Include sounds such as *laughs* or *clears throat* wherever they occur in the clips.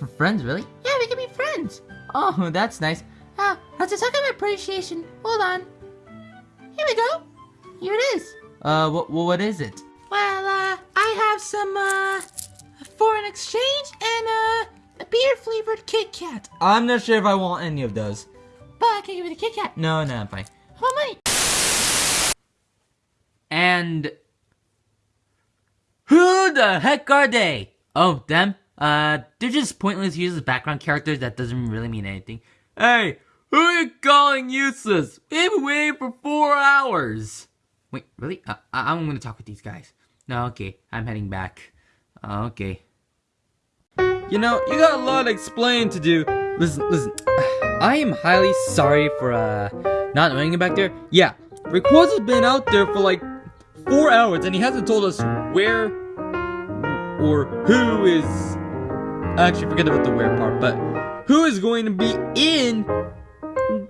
For friends, really? Yeah, we can be friends. Oh, *laughs* that's nice. Ah, let's just talk about appreciation. Hold on. Here we go. Here it is. Uh, what, what is it? Well, uh, I have some, uh, foreign exchange and, uh, a beer-flavored Kit Kat. I'm not sure if I want any of those. But I can give you the Kit Kat. No, no, I'm fine. How about money? And who the heck are they? Oh, them? Uh, they're just pointless useless background characters that doesn't really mean anything. Hey, who are you calling useless? We've been waiting for four hours. Wait, really? Uh, I I'm gonna talk with these guys. No, okay, I'm heading back. Uh, okay. You know, you got a lot to explain to do. Listen, listen. I am highly sorry for, uh, not knowing you back there. Yeah, Rayquaza's been out there for like four hours and he hasn't told us where or who is actually forget about the where part, but who is going to be in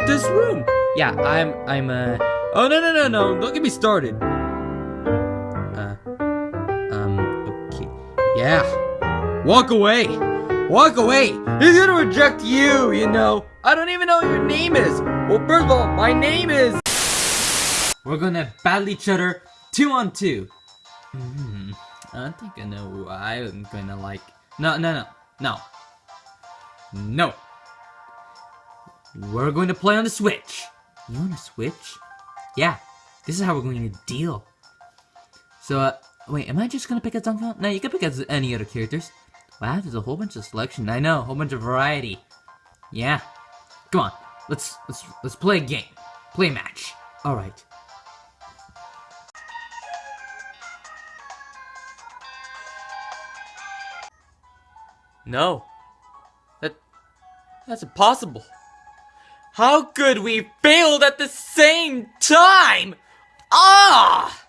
this room? Yeah, I'm I'm uh oh no no no no don't get me started. Uh um okay yeah walk away walk away he's gonna reject you you know I don't even know your name is well first of all my name is we're gonna battle each other two on two. Hmm, I think I know who I'm gonna like. No, no, no, no. No. We're going to play on the Switch. You on the Switch? Yeah, this is how we're going to deal. So, uh, wait, am I just gonna pick a Duncan? No, you can pick any other characters. Wow, there's a whole bunch of selection. I know, a whole bunch of variety. Yeah. Come on, let's let's let's play a game. Play a match. All right. No. That that's impossible. How could we failed at the same time? Ah!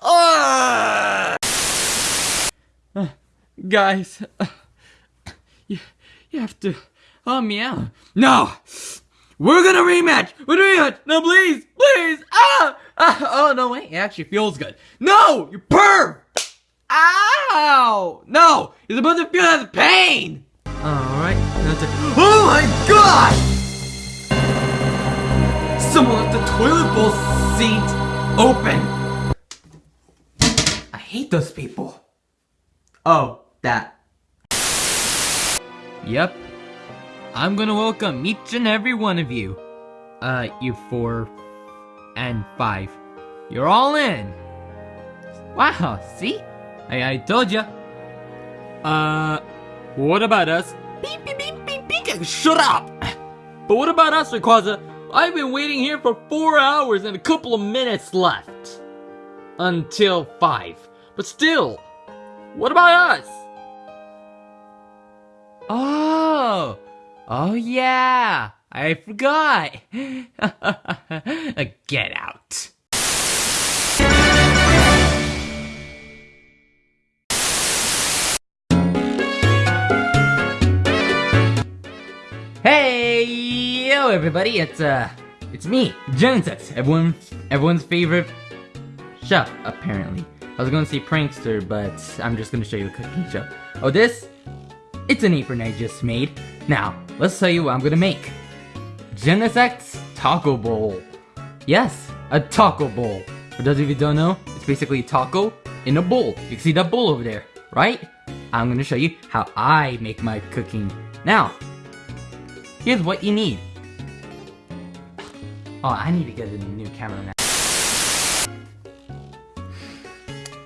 Ah! Uh, guys, uh, you, you have to help me out. No! We're gonna rematch! We're gonna rematch! No, please! Please! Ah! ah! Oh, no, wait, it actually feels good. No! You perv! Ow! No! You're supposed to feel that pain! Alright, Oh my god! Someone left the toilet bowl seat open! I hate those people. Oh, that. Yep. I'm gonna welcome each and every one of you. Uh, you four and five. You're all in. Wow, see? I, I told ya. Uh, what about us? Beep, beep, beep, beep, beep. Shut up! But what about us, Rayquaza? I've been waiting here for four hours and a couple of minutes left. Until five. But still, what about us? Oh! Oh yeah! I forgot! *laughs* Get out. Yo, everybody! It's uh, it's me, Genesect, everyone, everyone's favorite chef, apparently. I was gonna say prankster, but I'm just gonna show you a cooking show. Oh, this? It's an apron I just made. Now, let's tell you what I'm gonna make. Genesect Taco Bowl. Yes, a taco bowl. For those of you don't know, it's basically taco in a bowl. You can see that bowl over there, right? I'm gonna show you how I make my cooking. Now, Here's what you need. Oh, I need to get a new camera now.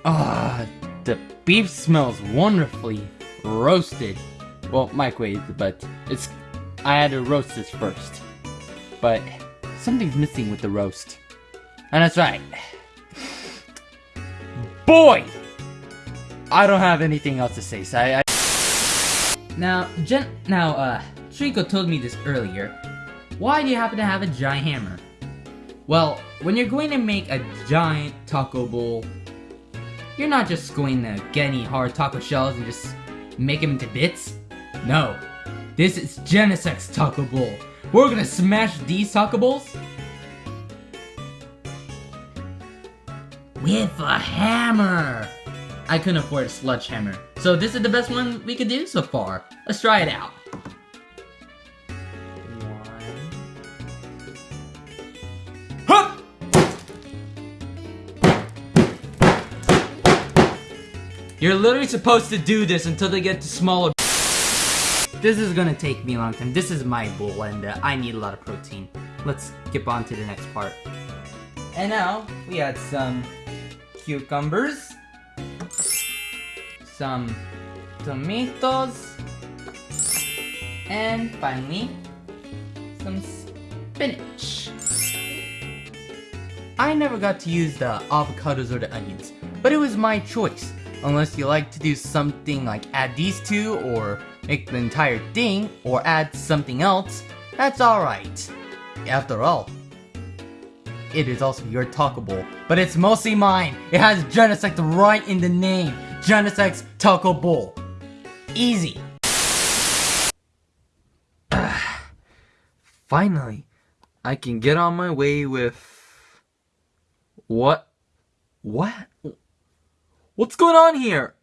Ah, oh, the beef smells wonderfully roasted. Well, microwaved, but it's... I had to roast this first. But something's missing with the roast. And that's right. Boy! I don't have anything else to say, so I... I... Now, Jen... Now, uh... Shriko told me this earlier. Why do you happen to have a giant hammer? Well, when you're going to make a giant taco bowl, you're not just going to get any hard taco shells and just make them into bits. No, this is Genesect Taco Bowl. We're gonna smash these taco bowls with a hammer. I couldn't afford a sledgehammer, So this is the best one we could do so far. Let's try it out. You're literally supposed to do this until they get to smaller. This is gonna take me a long time. This is my bowl and uh, I need a lot of protein. Let's skip on to the next part. And now we add some cucumbers, some tomatoes, and finally some spinach. I never got to use the avocados or the onions, but it was my choice. Unless you like to do something like add these two or make the entire thing or add something else, that's alright. After all, it is also your bowl, but it's mostly mine. It has Genesect right in the name. Genesect's Taco Bowl. Easy. *sighs* Finally, I can get on my way with. What? What? What's going on here?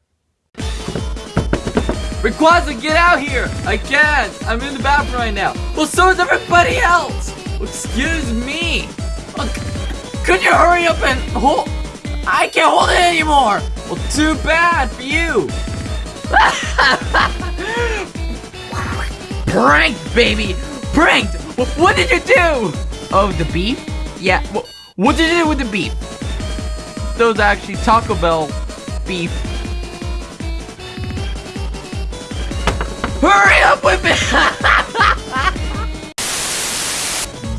Rayquaza, get out here! I can't! I'm in the bathroom right now. Well, so is everybody else! Excuse me! Oh, c- could you hurry up and hold? I can't hold it anymore! Well, too bad for you! *laughs* Pranked, baby! Pranked! What did you do? Oh, the beef? Yeah, what did you do with the beef? Those are actually Taco Bell beef. Hurry up with it!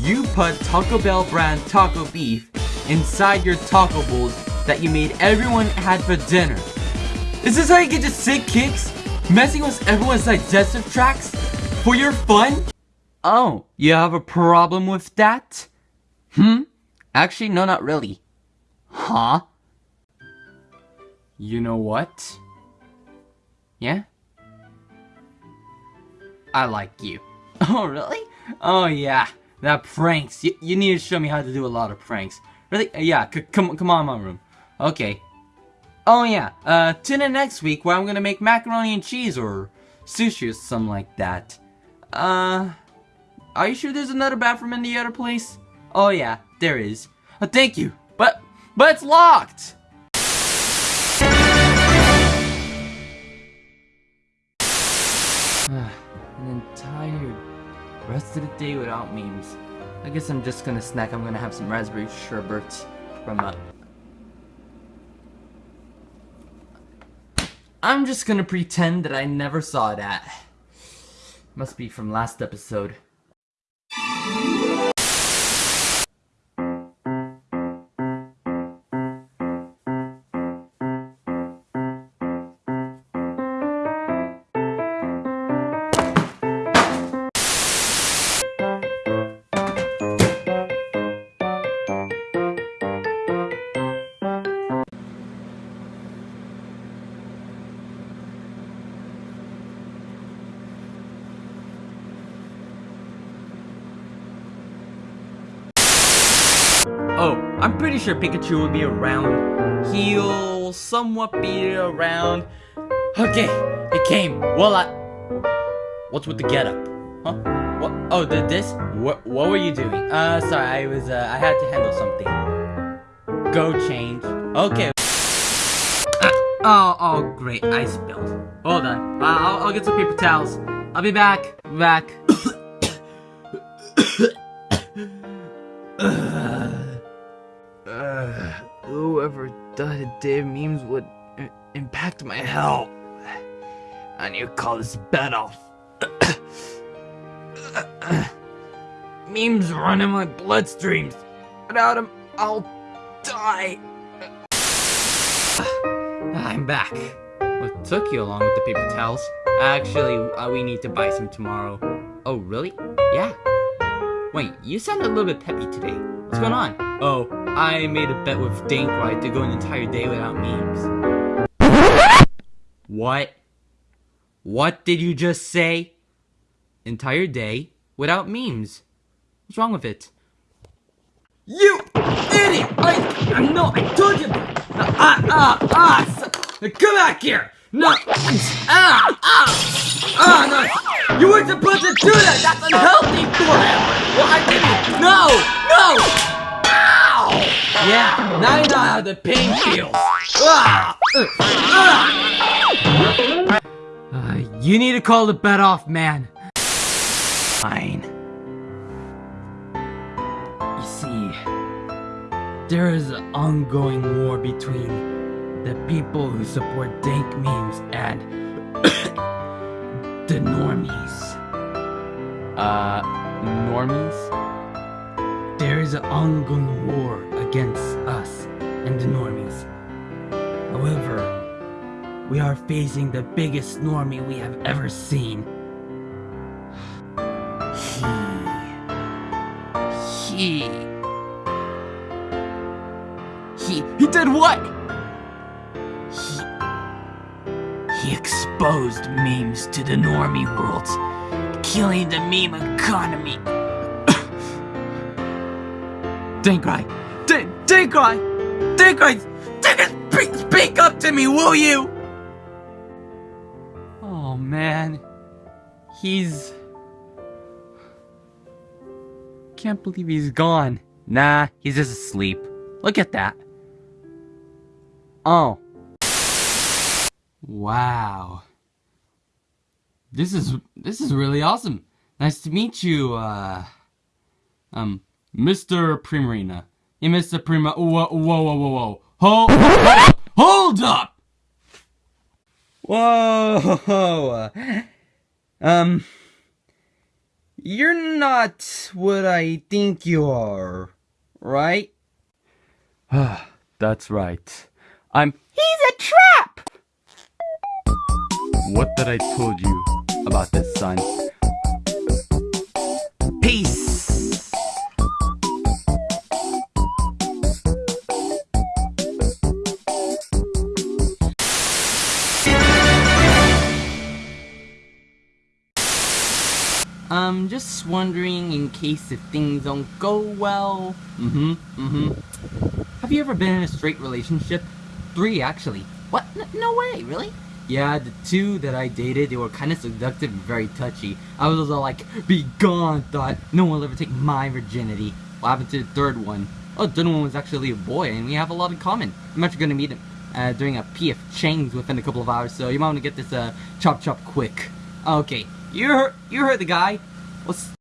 *laughs* you put Taco Bell brand taco beef inside your taco bowls that you made everyone had for dinner. Is this how you get your sick kicks? Messing with everyone's digestive tracts? For your fun? Oh, you have a problem with that? Hmm? Actually, no, not really. Huh? You know what? Yeah? I like you. *laughs* Oh, really? Oh, yeah. That pranks. You, you need to show me how to do a lot of pranks. Really? Uh, Yeah, come, come on, my room. Okay. Oh, yeah. Uh, tune in next week where I'm gonna make macaroni and cheese or sushi or something like that. Uh, are you sure there's another bathroom in the other place? Oh, yeah, there is. Uh, thank you. But, but it's locked! An entire rest of the day without memes. I guess I'm just gonna snack. I'm gonna have some raspberry sherbet from uh I'm just gonna pretend that I never saw that. Must be from last episode. Sure Pikachu will be around. He'll somewhat be around. Okay, it came. Well, I. What's with the getup? Huh? What? Oh, did this? What? What were you doing? Uh, sorry, I was. Uh, I had to handle something. Go change. Okay. Ah, oh, oh, great! I spilled. Hold on. Uh, I'll, I'll get some paper towels. I'll be back. Back. Uh, whoever a day memes would impact my health. I need to call this bed off. *coughs* memes run in my bloodstreams. Without them, I'll die. I'm back. What took you along with the paper towels? Actually, uh, we need to buy some tomorrow. Oh, really? Yeah. Wait, you sound a little bit peppy today. What's going on? Oh, I made a bet with Dankrai to go an entire day without memes. What? What did you just say? Entire day without memes. What's wrong with it? You idiot! I, I know, I told you! Ah, ah, ah! s- Come back here! No! Ah! Ah! Ah! No! You weren't supposed to do that! That's unhealthy for him! Why did you? No! No! Yeah, now you know how the pain feels. Ah! Uh, ah! Uh, you need to call the bet off, man. Fine. You see, there is an ongoing war between the people who support dank memes and *coughs* the normies. Uh, normies? There is an ongoing war against us and the normies. However, we are facing the biggest normie we have ever seen. He... He... He... He did what? He... He exposed memes to the normie world, killing the meme economy. Dinkrai! Dinkrai! Dinkrai! Dinkrai! Speak up to me, will you? Oh man. He's... Can't believe he's gone. Nah, he's just asleep. Look at that. Oh. Wow. This is this is really awesome. Nice to meet you, uh um Mr. Primarina. Yeah, Mr. Prima whoa whoa whoa whoa whoa. Hold hold up! Whoa Um You're not what I think you are, right? *sighs* That's right. I'm He's a trap! What did I told you about this, son? I'm just wondering in case if things don't go well. Mm-hmm, mm-hmm. Have you ever been in a straight relationship? Three, actually. What? N no way, really? Yeah, the two that I dated, they were kind of seductive and very touchy. I was all like, be gone, thought, no one will ever take my virginity. What happened to the third one? Oh, the third one was actually a boy, and we have a lot in common. I'm actually gonna meet him uh, during a PF Chang's within a couple of hours, so you might want to get this uh, chop chop quick. Okay, you heard, you heard the guy. What's...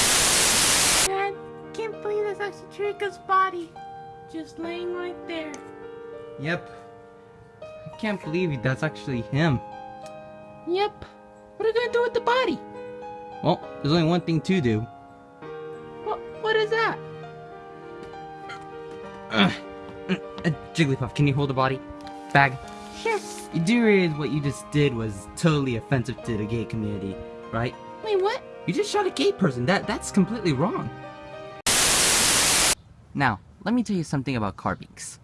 Dad, can't believe that's actually Trico's body. Just laying right there. Yep. I can't believe that's actually him. Yep. What are you gonna do with the body? Well, there's only one thing to do. What? What is that? Uh, uh, *clears throat* Jigglypuff, can you hold the body? Bag? Sure. You do realize what you just did was totally offensive to the gay community, right? Wait, what? You just shot a gay person. That That's completely wrong. Now, let me tell you something about carbinks.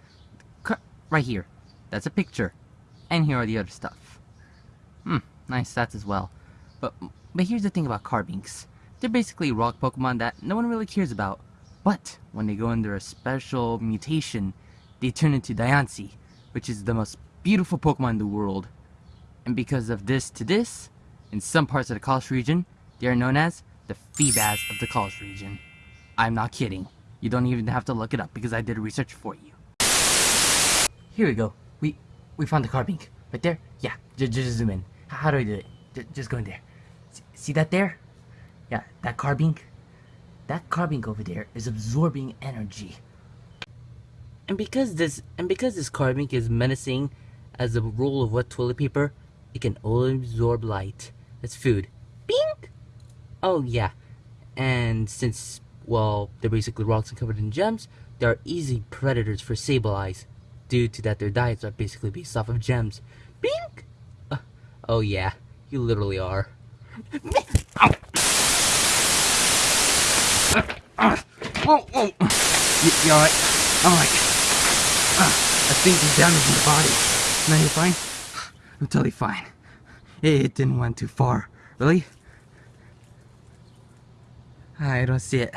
Car right here. That's a picture. And here are the other stuff. Hmm, nice stats as well. But, but here's the thing about Carbinks. They're basically rock Pokemon that no one really cares about. But, when they go under a special mutation, they turn into Diancie, which is the most beautiful Pokemon in the world. And because of this to this, in some parts of the Kalos region, they are known as the Feebas of the Kalos region. I'm not kidding. You don't even have to look it up because I did research for you. Here we go. We we found the Carbink. Right there? Yeah, just, just zoom in. How do I do it? J just go in there. See, see that there? Yeah, that carbink? That carbink over there is absorbing energy. And because this and because this carbink is menacing as a roll of wet toilet paper, it can only absorb light. That's food. Bink! Oh yeah. And since well, they're basically rocks and covered in gems, they are easy predators for Sableyes, due to that their diets are basically based off of gems. Bink! Uh, oh yeah, you literally are. Oh, oh. You, you alright? Like, uh, I think he's damaging the body. Now you're fine? I'm totally fine. It, it didn't went too far. Really? I don't see it.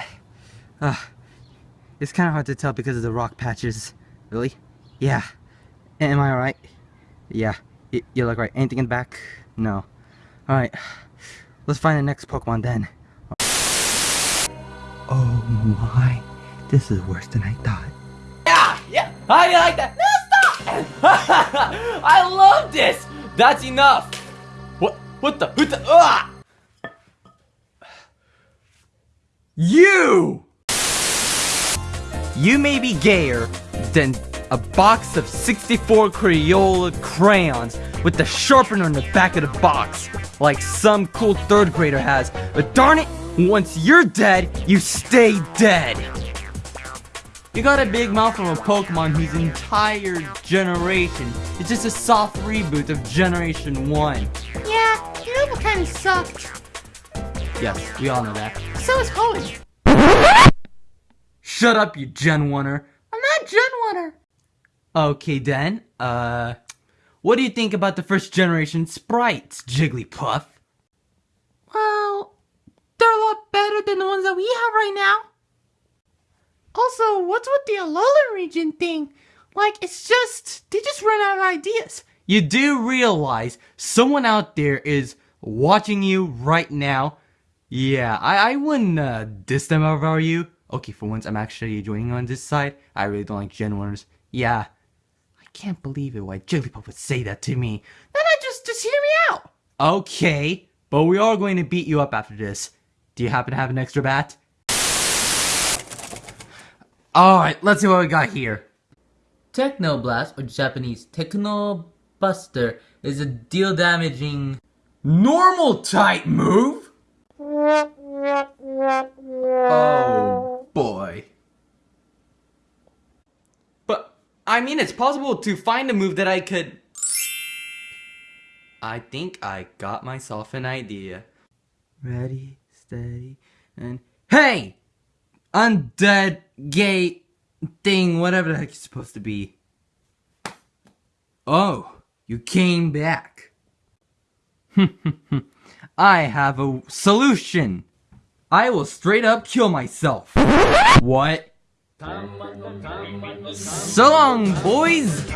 Uh, it's kind of hard to tell because of the rock patches. Really? Yeah. Am I alright? Yeah. Y- you look right. Anything in the back? No. Alright. Let's find the next Pokemon then. Oh my. This is worse than I thought. Yeah, yeah. How do you like that? No, stop! *laughs* I love this. That's enough. What? The? What the? Ah! You. You may be gayer than a box of 64 Crayola crayons with the sharpener in the back of the box, like some cool third grader has. But darn it, once you're dead, you stay dead. You got a big mouth from a Pokemon whose entire generation is just a soft reboot of Generation 1. Kind of sucked? Yes, we all know that. So is Hoenn. Shut up, you Gen 1er. I'm not Gen Oneer. Okay then, uh, what do you think about the first generation sprites, Jigglypuff? Well, they're a lot better than the ones that we have right now. Also, what's with the Alolan region thing? Like, it's just, they just run out of ideas. You do realize someone out there is watching you right now? Yeah, I, I wouldn't uh, diss them if I you. Okay, for once I'm actually joining on this side. I really don't like Gen 1ers. Yeah, I can't believe it why Jigglypuff would say that to me. Then I just, just hear me out. Okay, but we are going to beat you up after this. Do you happen to have an extra bat? Alright, let's see what we got here. Technoblast, or Japanese Techno Buster, is a deal damaging. Normal type move? Oh boy. But, I mean, it's possible to find a move that I could. I think I got myself an idea. Ready, steady, and. Hey! Undead, gay thing, whatever the heck it's supposed to be. Oh, you came back. *laughs* I have a solution. I will straight up kill myself. What? So long, boys!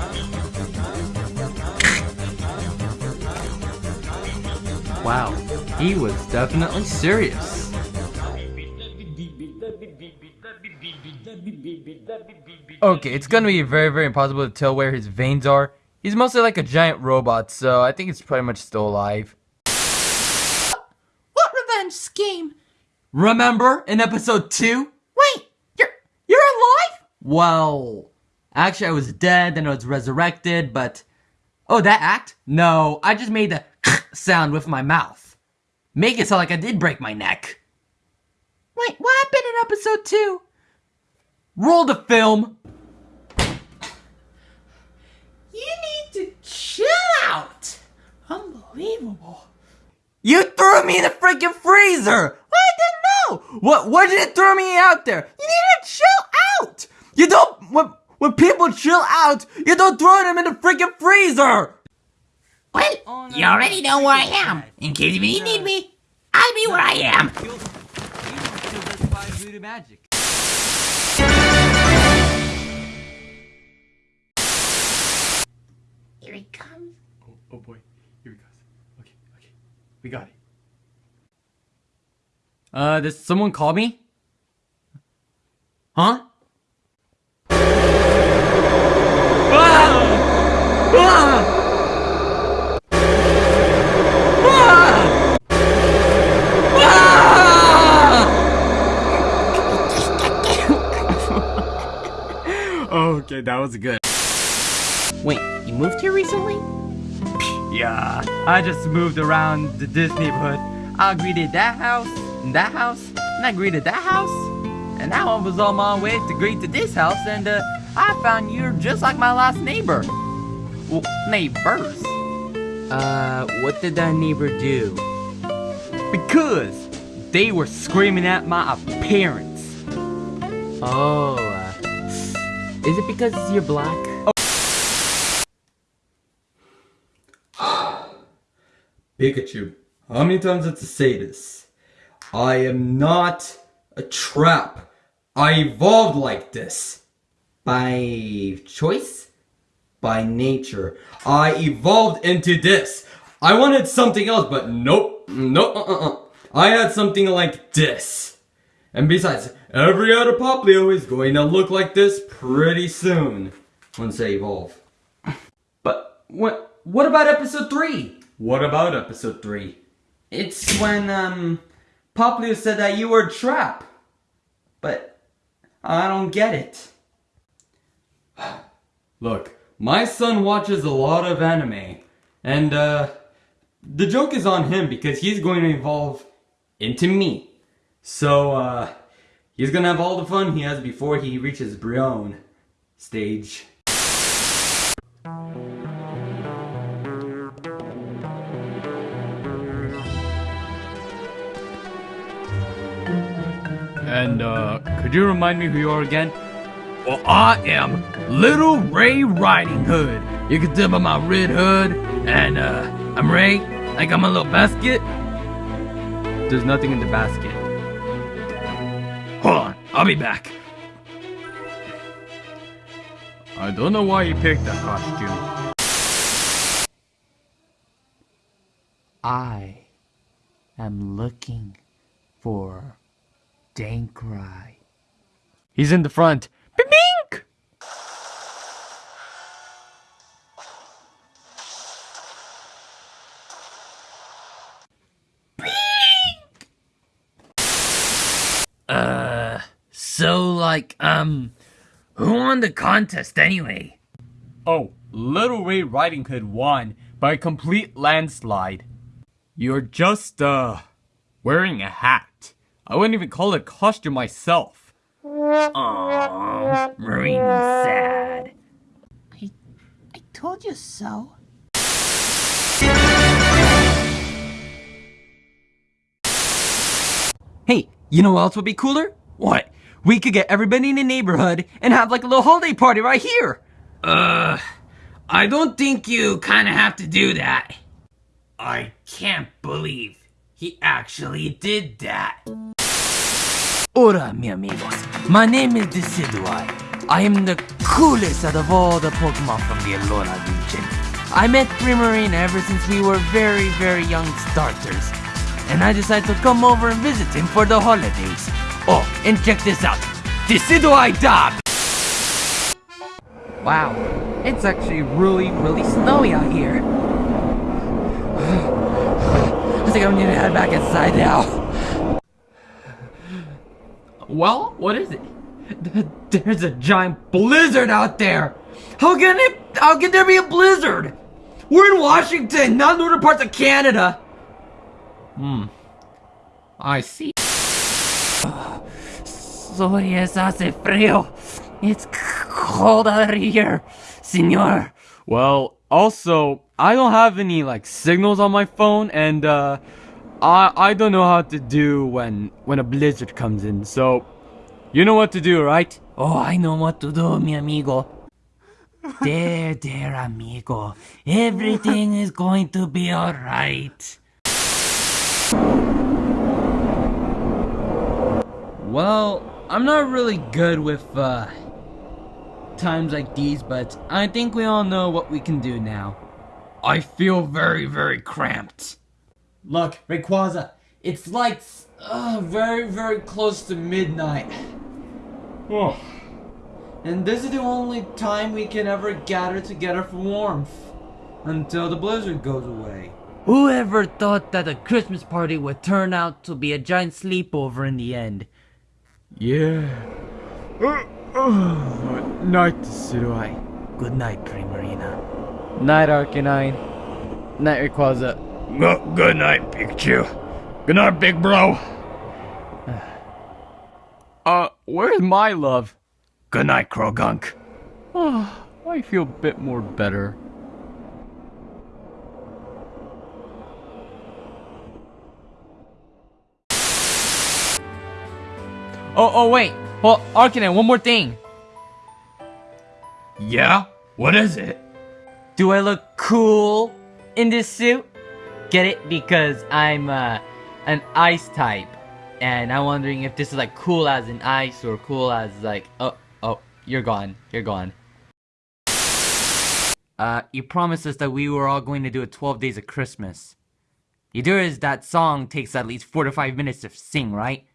Wow, he was definitely serious. Okay, it's gonna be very, very impossible to tell where his veins are. He's mostly like a giant robot, so I think he's pretty much still alive. What revenge scheme? Remember in episode 2? Wait, you're, you're alive? Well, actually, I was dead, then I was resurrected, but. Oh, that act? No, I just made the *laughs* sound with my mouth. Make it sound like I did break my neck. Wait, what happened in episode two? Roll the film. You need to chill out. Unbelievable. You threw me in the freaking freezer! I didn't know. What? What did it throw me out there? You need to chill out. You don't. When, when people chill out, you don't throw them in the freaking freezer! Well, you already know where I am. In case if you need me, I'll be where I am. Here he comes. Oh, boy, here he goes. Okay, okay, we got it. Uh, does someone call me? Huh? Ah! Ah! Ah! Ah! okay, that was good. Wait, you moved here recently? Yeah, I just moved around this neighborhood. I greeted that house, and that house, and I greeted that house. And now I was on my way to greet to this house, and uh, I found you're just like my last neighbor. Well, neighbors. Uh, what did that neighbor do? Because they were screaming at my appearance. Oh, uh, is it because you're black? Pikachu, how many times have to say this? I am not a trap. I evolved like this. By choice? by nature. I evolved into this. I wanted something else, but nope, nope, uh-uh. uh-uh. I had something like this. And besides, every other Poplio is going to look like this pretty soon once they evolve. But what what about episode 3? What about episode 3? It's when um Poplio said that you were a trap. But I don't get it. *sighs* Look, my son watches a lot of anime and uh the joke is on him because he's going to evolve into me. So, uh, he's gonna have all the fun he has before he reaches Brionne stage. And, uh, could you remind me who you are again? Well, I am Little Ray Riding Hood. You can tell by my red hood, and, uh, I'm Ray. I got my little basket. There's nothing in the basket. Hold on, I'll be back. I don't know why you picked that costume. I am looking for Dankrai. He's in the front. Bing! Uh, so like, um, who won the contest anyway? Oh, Little Ray Riding Hood won by a complete landslide. You're just, uh, wearing a hat. I wouldn't even call it a costume myself. Aww, Marina's sad. I, I told you so. Hey, you know what else would be cooler? What? We could get everybody in the neighborhood and have like a little holiday party right here. Uh, I don't think you kind of have to do that. I can't believe he actually did that. Hola, mi amigos. My name is Decidueye. I am the coolest out of all the Pokemon from the Alola region. I met Primarina ever since we were very, very young starters. And I decided to come over and visit him for the holidays. Oh, and check this out. Decidueye Dog! Wow, it's actually really, really snowy out here. I think I'm gonna head back inside now. Well, what is it? There's a giant blizzard out there. How can it? How can there be a blizzard? We're in Washington, not northern parts of Canada. Hmm. I see. So yes, hace frío. It's cold out here, senor. Well, also, I don't have any, like, signals on my phone, and, uh, I, I don't know how to do when, when a blizzard comes in, so, you know what to do, right? Oh, I know what to do, mi amigo. *laughs* There, there, amigo. Everything is going to be alright. Well, I'm not really good with, uh, times like these, but I think we all know what we can do now. I feel very, very cramped. Look, Rayquaza, it's like uh, very, very close to midnight. Oh. And this is the only time we can ever gather together for warmth. Until the blizzard goes away. Whoever thought that a Christmas party would turn out to be a giant sleepover in the end? Yeah. night, Tsuruai. Good night, Primarina. Night, Arcanine. Night, Rayquaza. good night, Pikachu. Good night, big bro. *sighs* uh, where's my love? Good night, Croagunk. Oh, I feel a bit more better. Oh, oh, wait. Well, Arcanine, one more thing. Yeah? What is it? Do I look cool in this suit? Get it? Because I'm uh, an ice type. And I'm wondering if this is like cool as an ice or cool as like, oh, oh, you're gone. You're gone. Uh, you promised us that we were all going to do a 12 days of Christmas. You do is that song takes at least 4 to 5 minutes to sing, right?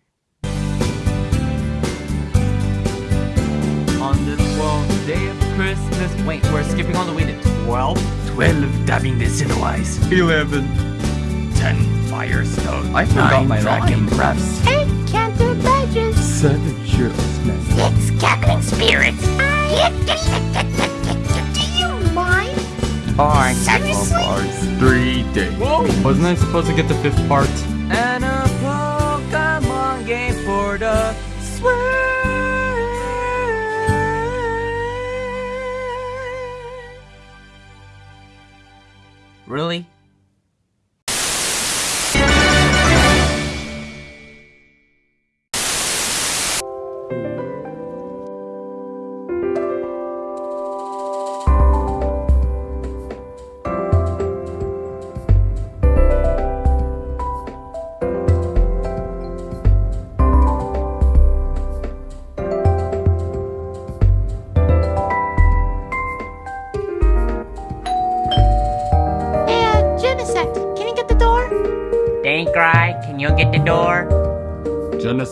On this 12th day Christmas. Wait, we're skipping all the way to 12? 12 dabbing Decidueyes. 11. 10 Firestone. I forgot Nine my Dragon line. Breaths. Eight Kanto badges. Seven shirtless men. Six cackling spirits. Do you mind? Four Seriously? bars. Three days. Whoa. Wasn't I supposed to get the fifth part? And a Pokemon game for the Switch. Really?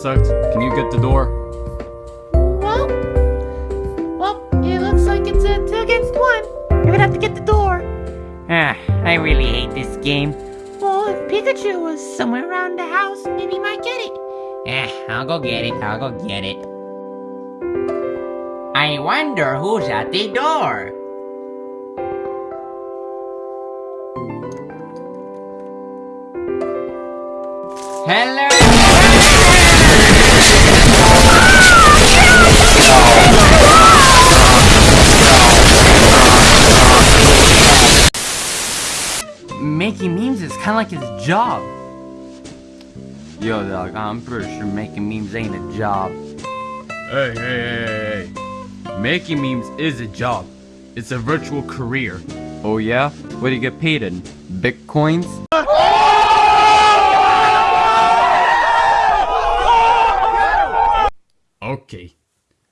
Genesect, can you get the door? Well, well, it looks like it's a two against one. You're gonna have to get the door. Ah, I really hate this game. Well, if Pikachu was somewhere around the house, maybe he might get it. Eh, I'll go get it. I'll go get it. I wonder who's at the door. Memes is kind of like his job. Yo, dog, I'm pretty sure making memes ain't a job. Hey, hey, hey, hey, hey. Making memes is a job. It's a virtual career. Oh yeah? What do you get paid in? Bitcoins? Okay.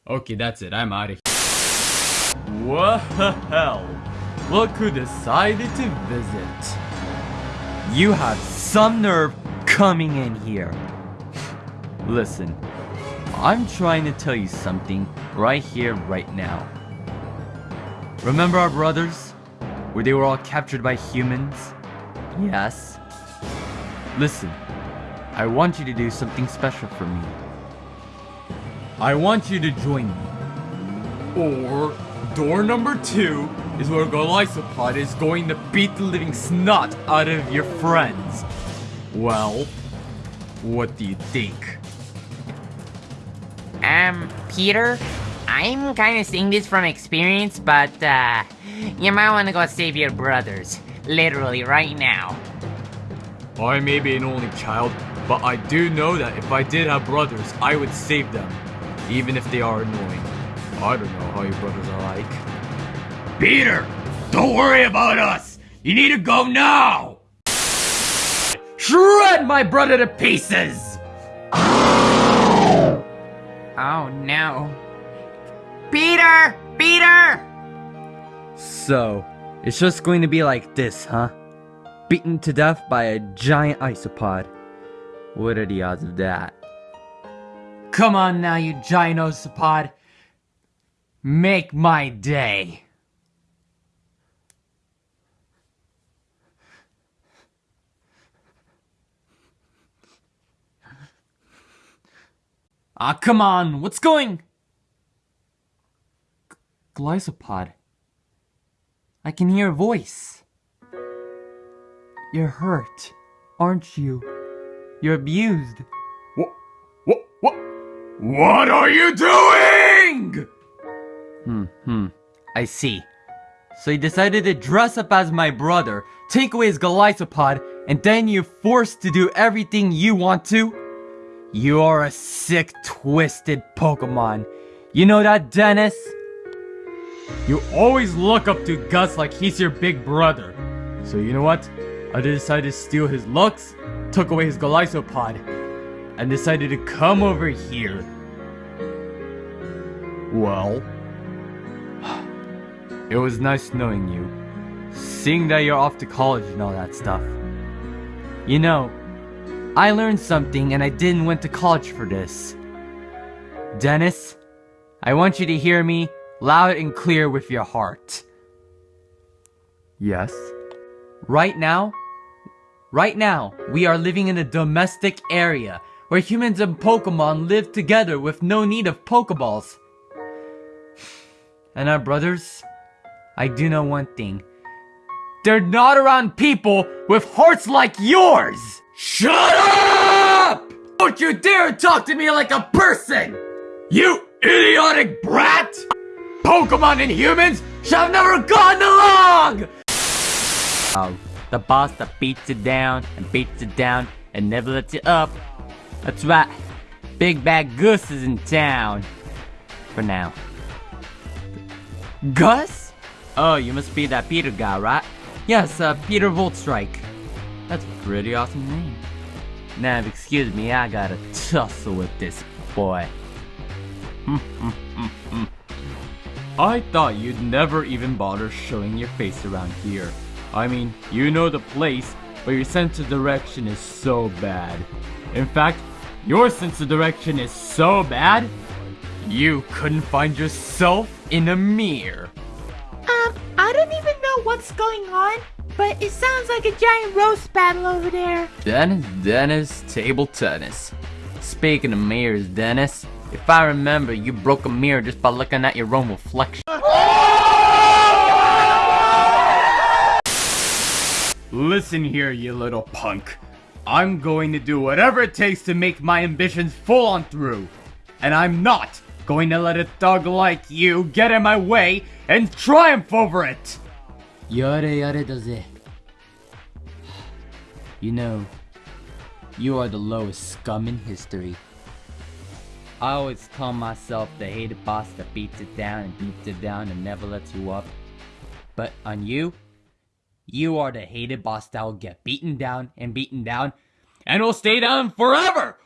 Okay, that's it. I'm out of here. What the hell? Look who decided to visit. You have some nerve coming in here. Listen, I'm trying to tell you something right here, right now. Remember our brothers? Where they were all captured by humans? Yes. Listen, I want you to do something special for me. I want you to join me. Or, door number two is where Golisopod is going to beat the living snot out of your friends. Well, what do you think? Um, Peter, I'm kind of saying this from experience, but, uh, you might want to go save your brothers. Literally, right now. I may be an only child, but I do know that if I did have brothers, I would save them, even if they are annoying. I don't know how your brothers are like. Peter, don't worry about us. You need to go now. Shred my brother to pieces. Oh no. Peter! Peter! So, it's just going to be like this, huh? Beaten to death by a giant isopod. What are the odds of that? Come on now, you giant isopod. Make my day. Ah, come on, what's going? G-. I can hear a voice. You're hurt, aren't you? You're abused. What? What? What? What are you doing? Hmm, hmm. I see. So you decided to dress up as my brother, take away his Golisopod, and then you're forced to do everything you want to? You are a sick, twisted Pokemon. You know that, Dennis? You always look up to Gus like he's your big brother. So you know what? I decided to steal his looks, took away his Golisopod, and decided to come over here. Well, *sighs* It was nice knowing you. Seeing that you're off to college and all that stuff. You know, I learned something and I didn't went to college for this. Dennis, I want you to hear me loud and clear with your heart. Yes? Right now, right now, we are living in a domestic area where humans and Pokemon live together with no need of Pokeballs. And our brothers, I do know one thing. They're not around people with hearts like yours! Shut up! Don't you dare talk to me like a person! You idiotic brat! Pokemon and humans should have never gotten along! Oh, the boss that beats you down and beats you down and never lets you up. That's right. Big Bad Goose is in town. For now. Gus? Oh, you must be that Peter guy, right? Yes, uh, Peter Voltstrike. That's a pretty awesome name. Now, excuse me, I gotta tussle with this boy. *laughs* I thought you'd never even bother showing your face around here. I mean, you know the place, but your sense of direction is so bad. In fact, your sense of direction is so bad, you couldn't find yourself in a mirror. Um, I don't even know what's going on, but it sounds like a giant roast battle over there. Dennis, Dennis, table tennis. Speaking of mirrors, Dennis, if I remember, you broke a mirror just by looking at your own reflection. Listen here, you little punk. I'm going to do whatever it takes to make my ambitions full on through. And I'm not going to let a thug like you get in my way and triumph over it! Yare yare daze. You know, you are the lowest scum in history. I always call myself the hated boss that beats it down and beats it down and never lets you up. But on you, you are the hated boss that will get beaten down and beaten down and will stay down forever!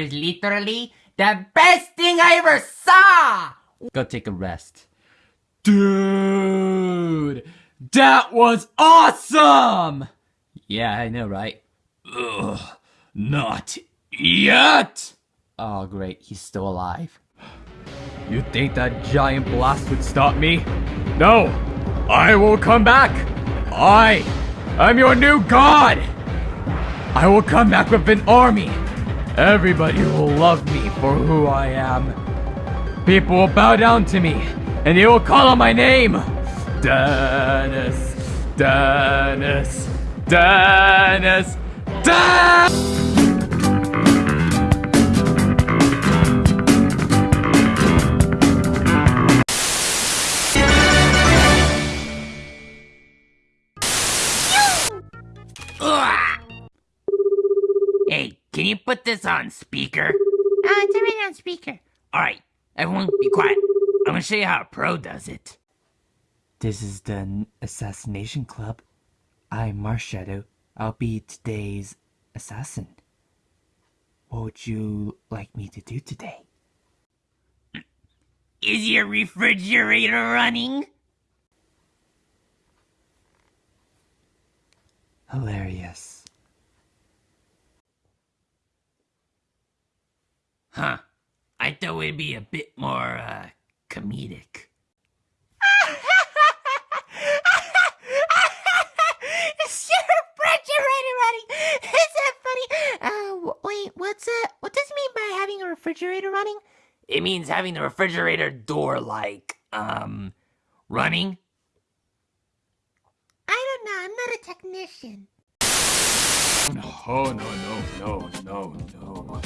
Was literally the best thing I ever saw! Go take a rest. Dude, that was awesome! Yeah, I know, right? Ugh, not yet! Oh, great, he's still alive. You think that giant blast would stop me? No! I will come back! I am your new god! I will come back with an army! Everybody will love me for who I am. People will bow down to me, and they will call on my name! Dennis! Dennis! Dennis! Dennis! Can you put this on speaker? Uh, it's already on speaker. Alright, everyone be quiet. I'm gonna show you how a pro does it. This is the Assassination Club. I'm Marshadow. I'll be today's assassin. What would you like me to do today? *clears throat* Is your refrigerator running? Hilarious. Huh. I thought it'd be a bit more, uh, comedic. *laughs* Is your refrigerator running? Is that funny? Uh, wait, what's that? What does it mean by having a refrigerator running? It means having the refrigerator door, like, um, running. I don't know. I'm not a technician. Oh, no, no, no, no, no.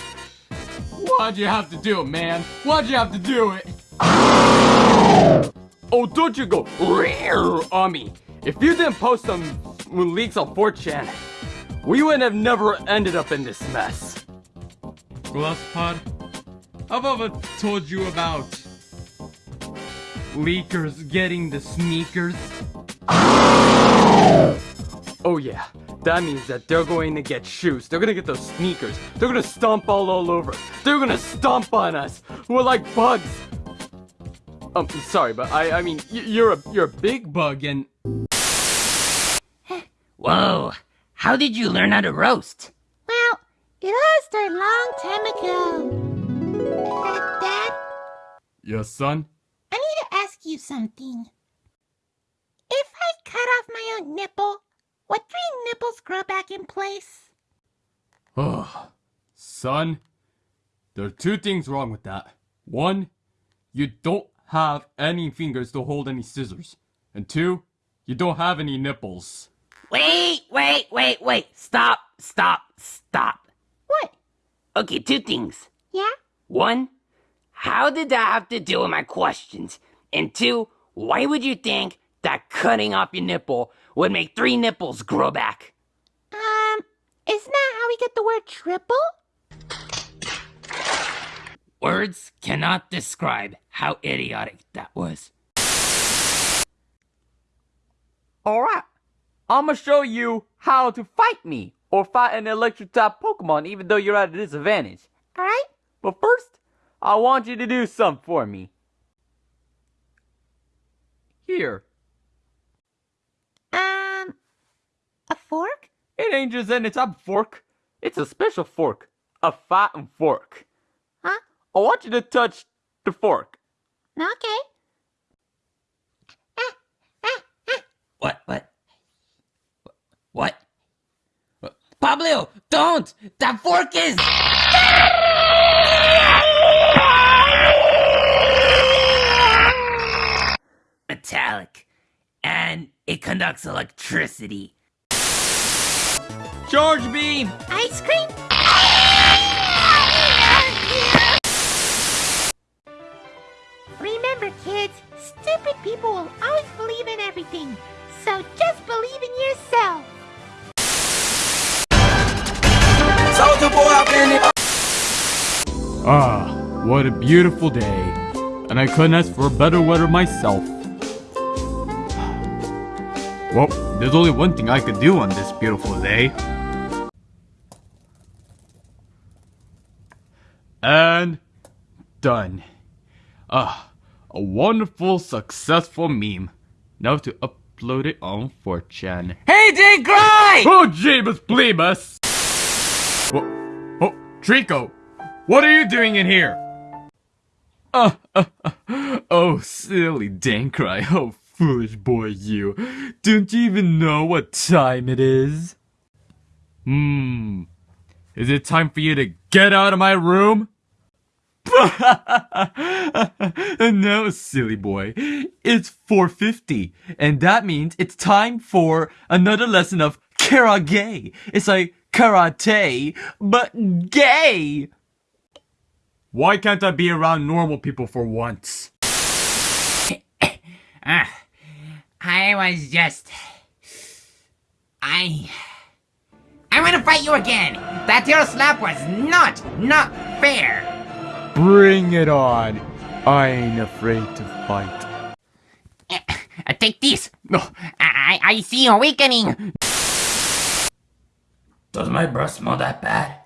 Why'd you have to do it, man? Why'd you have to do it? Oh, don't you go on me. If you didn't post some leaks on 4chan, we would have never ended up in this mess. Glasspod, I've ever told you about leakers getting the sneakers? Oh yeah, that means that they're going to get shoes. They're gonna get those sneakers. They're gonna stomp all, all over. They're gonna stomp on us. We're like bugs. Um, sorry, but I, I mean, y- you're a, you're a big bug, and Whoa, how did you learn how to roast? Well, it all started a long time ago. Dad, Yes, son? I need to ask you something. If I cut off my own nipple, would three grow back in place? Oh, son, there are two things wrong with that. One, you don't have any fingers to hold any scissors. And two, you don't have any nipples. Wait, wait, wait, wait. Stop, stop, stop. What? Okay, two things. Yeah? One, how did that have to do with my questions? And two, why would you think that cutting off your nipple would make three nipples grow back? Isn't that how we get the word triple? Words cannot describe how idiotic that was. Alright, I'ma show you how to fight me or fight an electric type Pokemon even though you're at a disadvantage. Alright? But first, I want you to do something for me. Here, Um, a fork? It ain't just any type of fork. It's a special fork. A fighting fork. Huh? I want you to touch the fork. Okay. Ah, ah, ah. What, what? What? Pablo, don't! That fork is. Metallic. And it conducts electricity. Charge beam! Ice cream? Remember, kids, stupid people will always believe in everything. So just believe in yourself. Ah, what a beautiful day. And I couldn't ask for a better weather myself. Well, there's only one thing I could do on this beautiful day. And done. Ah, a wonderful, successful meme. Now to upload it on 4chan. Hey, Jay Cry! Oh, Jeebus Bleebus! Oh, oh, Trico, what are you doing in here? Uh, uh, uh, oh, silly Dankrai, oh, foolish boy you. Don't you even know what time it is? Hmm, is it time for you to get out of my room? *laughs* no, silly boy. It's 4.50, and that means it's time for another lesson of karate. It's like karate, but gay. Why can't I be around normal people for once? *coughs* Ah, I was just. I. I want to fight you again! That tail slap was not, not fair! Bring it on. I ain't afraid to fight. Uh, take this! No, I, I see awakening! Does my breath smell that bad?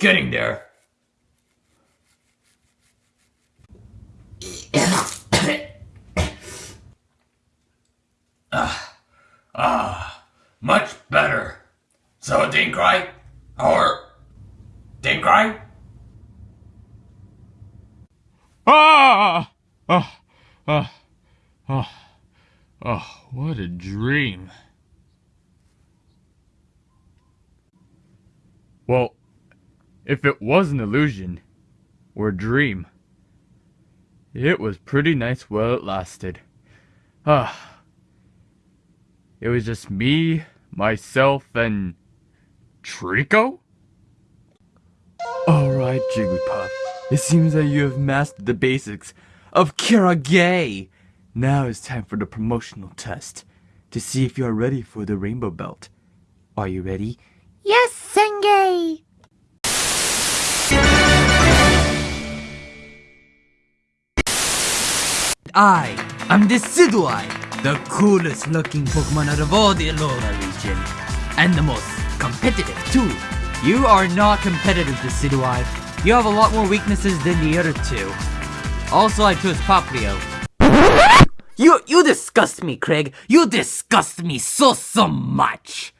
Getting there. Ah, much better. So, Dinkrai? Or. Dinkrai? Ah! Oh, oh, oh, oh, what a dream. Well, if it was an illusion, or a dream, it was pretty nice while it lasted. Ah. it was just me, myself, and Trico? Alright, Jigglypuff. It seems that you have mastered the basics of Kirage. Now it's time for the promotional test to see if you are ready for the Rainbow Belt. Are you ready? Yes, Sengay! I am Decidueye, the coolest looking Pokemon out of all the Alola region. And the most competitive too. You are not competitive, Decidueye. You have a lot more weaknesses than the other two. Also, I chose Popplio. You, you disgust me, Craig. You disgust me so, so much.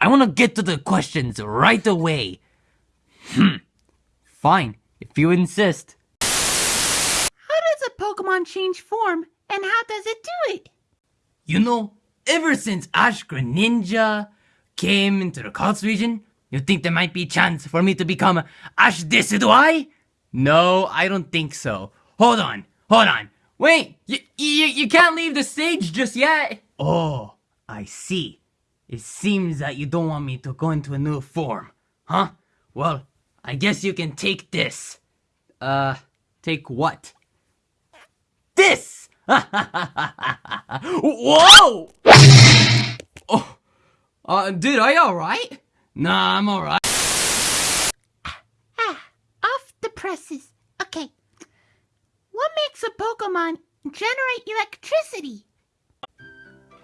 I want to get to the questions right away. Hmm. Fine, if you insist. Pokemon change form, and how does it do it? You know, ever since Ash Greninja came into the Kalos region, you think there might be a chance for me to become Ash Decidueye? No, I don't think so. Hold on, hold on. Wait, you, you, you can't leave the stage just yet. Oh, I see. It seems that you don't want me to go into a new form, huh? Well, I guess you can take this. Uh, take what? This! *laughs* Whoa! Oh, uh, dude, are you alright? Nah, I'm alright. Ah, off the presses. Okay. What makes a Pokemon generate electricity?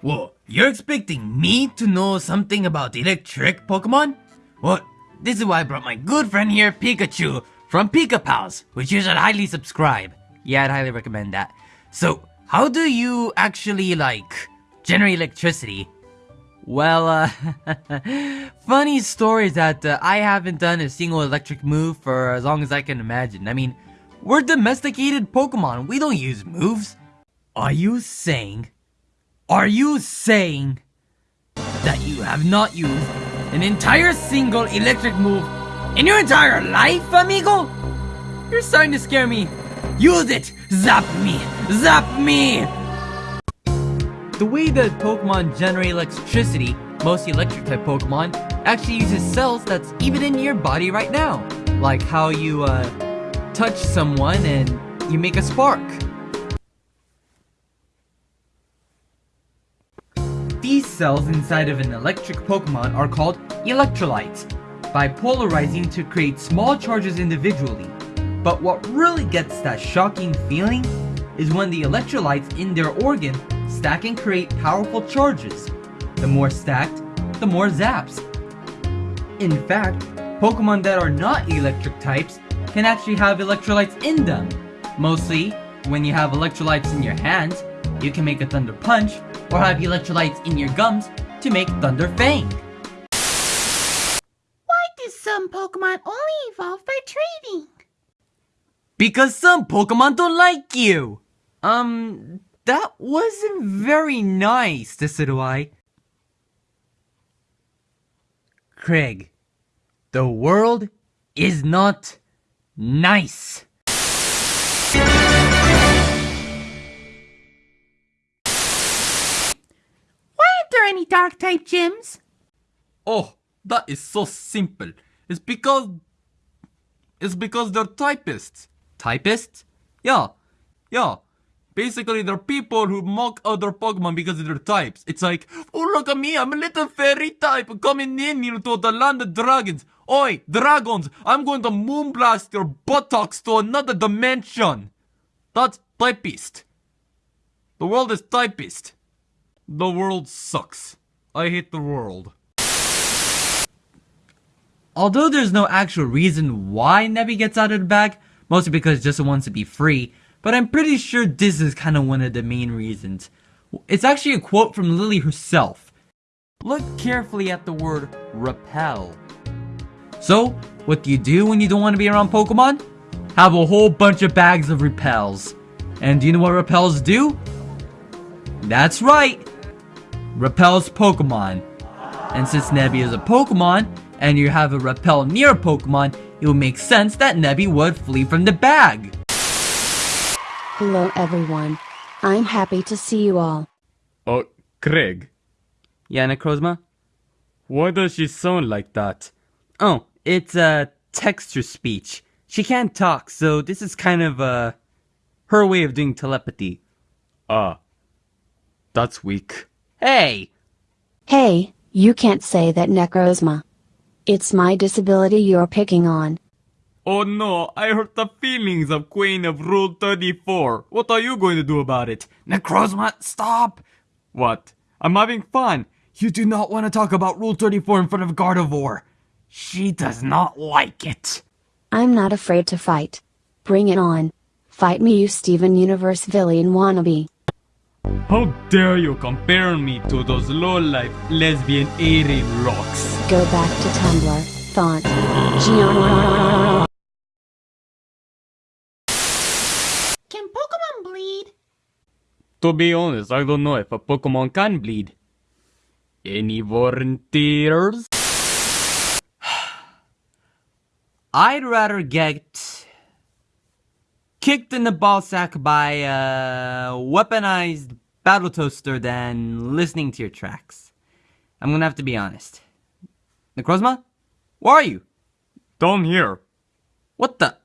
Whoa, you're expecting me to know something about electric Pokemon? Well, this is why I brought my good friend here, Pikachu, from Pika Pals, which you should highly subscribe. Yeah, I'd highly recommend that. So, how do you actually, like, generate electricity? Well, uh, *laughs* funny story that uh, I haven't done a single electric move for as long as I can imagine. I mean, we're domesticated Pokemon, we don't use moves. Are you saying, are you saying that you have not used an entire single electric move in your entire life, amigo? You're starting to scare me. Use it! Zap me! Zap me! The way that Pokemon generate electricity, most electric type Pokemon, actually uses cells that's even in your body right now. Like how you, uh, touch someone and you make a spark. These cells inside of an electric Pokemon are called electrolytes, by polarizing to create small charges individually. But what really gets that shocking feeling is when the electrolytes in their organ stack and create powerful charges. The more stacked, the more zaps. In fact, Pokemon that are not electric types can actually have electrolytes in them. Mostly, when you have electrolytes in your hands, you can make a Thunder Punch, or have electrolytes in your gums to make Thunder Fang. Why do some Pokemon only evolve by trading? Because some Pokemon don't like you! Um, that wasn't very nice, Decidueye. Craig, the world is not nice. Why aren't there any dark type gyms? Oh, that is so simple. It's because. It's because they're typists. Typists? Yeah, yeah. Basically, they're people who mock other Pokemon because of their types. It's like, oh, look at me, I'm a little fairy type coming in here to the land of dragons. Oi, dragons, I'm going to moonblast your buttocks to another dimension. That's typist. The world is typist. The world sucks. I hate the world. Although there's no actual reason why Nebby gets out of the bag, mostly because Jessa wants to be free, but I'm pretty sure this is kind of one of the main reasons. It's actually a quote from Lillie herself. Look carefully at the word repel. So, what do you do when you don't want to be around Pokemon? Have a whole bunch of bags of repels. And do you know what repels do? That's right! Repels Pokemon. And since Nebby is a Pokemon, and you have a repel near a Pokemon, it would make sense that Nebby would flee from the bag. Hello everyone. I'm happy to see you all. Oh, Craig, Yeah, Necrozma? Why does she sound like that? Oh, it's uh, text-to-speech. She can't talk, so this is kind of uh, her way of doing telepathy. Ah. That's weak. Hey! Hey, you can't say that Necrozma. It's my disability you're picking on. Oh no, I hurt the feelings of Queen of Rule 34. What are you going to do about it? Necrozma, stop! What? I'm having fun. You do not want to talk about Rule 34 in front of Gardevoir. She does not like it. I'm not afraid to fight. Bring it on. Fight me, you Steven Universe villain wannabe. How dare you compare me to those low-life lesbian alien rocks? Go back to Tumblr. Thought. Gian. Can Pokemon bleed? To be honest, I don't know if a Pokemon can bleed. Any volunteers? *sighs* I'd rather get kicked in the ballsack by a weaponized battle toaster than listening to your tracks. I'm gonna have to be honest. Necrozma? Where are you? Down here. What the?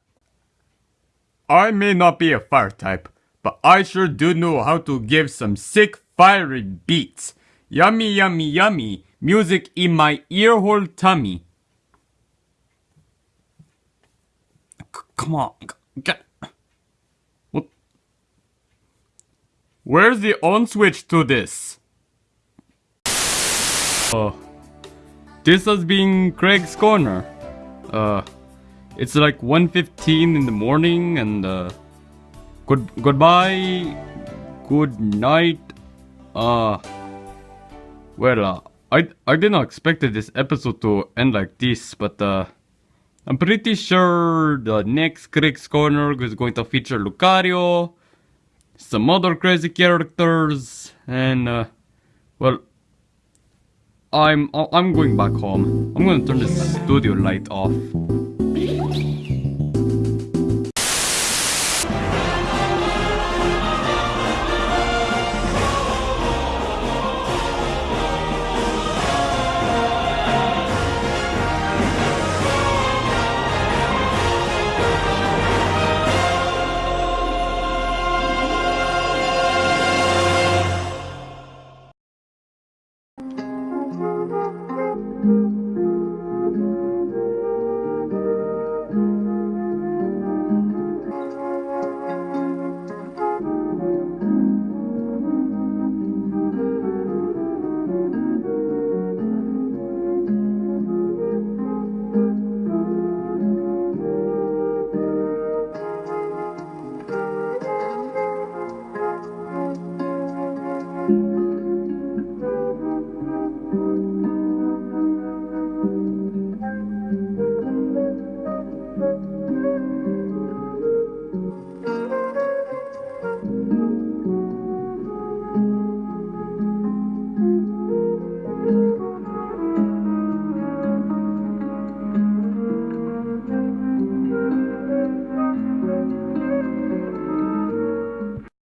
I may not be a fire type, but I sure do know how to give some sick fiery beats. Yummy, yummy, yummy. Music in my earhole tummy. Come on. Get. What? Where's the on switch to this? Uh. This has been Craig's Corner. Uh. It's like 1.15 in the morning and uh good goodbye good night uh well uh, I I did not expect this episode to end like this but uh I'm pretty sure the next Craig's Corner is going to feature Lucario some other crazy characters and uh well I'm I'm going back home. I'm gonna turn the studio light off.